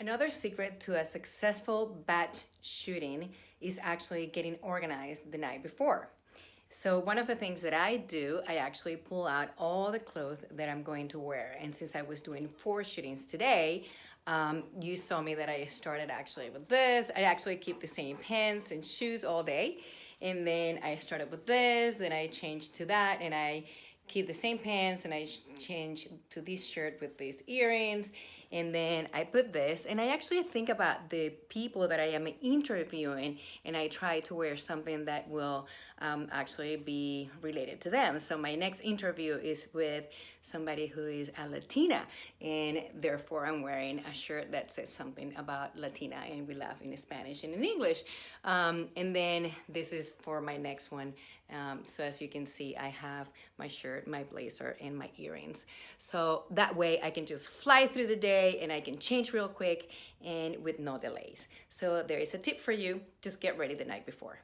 Another secret to a successful batch shooting is actually getting organized the night before. So one of the things that I do, I actually pull out all the clothes that I'm going to wear. And since I was doing four shootings today, um, you saw me that I started actually with this. I actually keep the same pants and shoes all day. And then I started with this, then I changed to that, and I keep the same pants and I change to this shirt with these earrings and then I put this and I actually think about the people that I am interviewing and I try to wear something that will um, actually be related to them. So my next interview is with somebody who is a Latina and therefore I'm wearing a shirt that says something about Latina and we laugh in Spanish and in English. Um, and then this is for my next one. Um, so as you can see, I have my shirt, my blazer, and my earrings. So that way I can just fly through the day and I can change real quick and with no delays. So there is a tip for you, just get ready the night before.